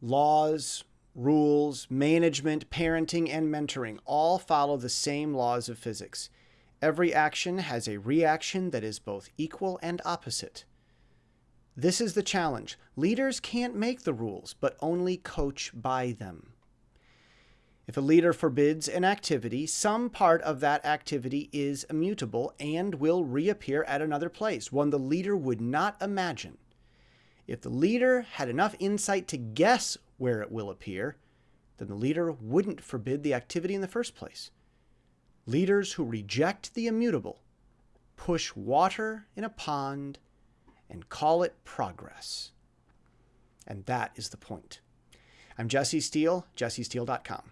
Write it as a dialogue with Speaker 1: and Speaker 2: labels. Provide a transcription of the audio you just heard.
Speaker 1: Laws, rules, management, parenting, and mentoring all follow the same laws of physics. Every action has a reaction that is both equal and opposite. This is the challenge. Leaders can't make the rules, but only coach by them. If a leader forbids an activity, some part of that activity is immutable and will reappear at another place, one the leader would not imagine. If the leader had enough insight to guess where it will appear, then the leader wouldn't forbid the activity in the first place. Leaders who reject the immutable push water in a pond and call it progress. And that is the point. I'm Jesse Steele, jessesteele.com.